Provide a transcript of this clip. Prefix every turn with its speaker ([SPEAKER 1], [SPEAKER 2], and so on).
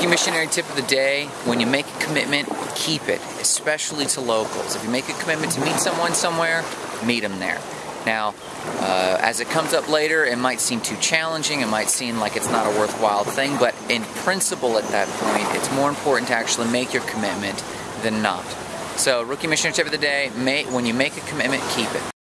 [SPEAKER 1] Rookie missionary tip of the day when you make a commitment, keep it, especially to locals. If you make a commitment to meet someone somewhere, meet them there. Now, uh, as it comes up later, it might seem too challenging, it might seem like it's not a worthwhile thing, but in principle at that point, it's more important to actually make your commitment than not. So, rookie missionary tip of the day, when you make a commitment, keep it.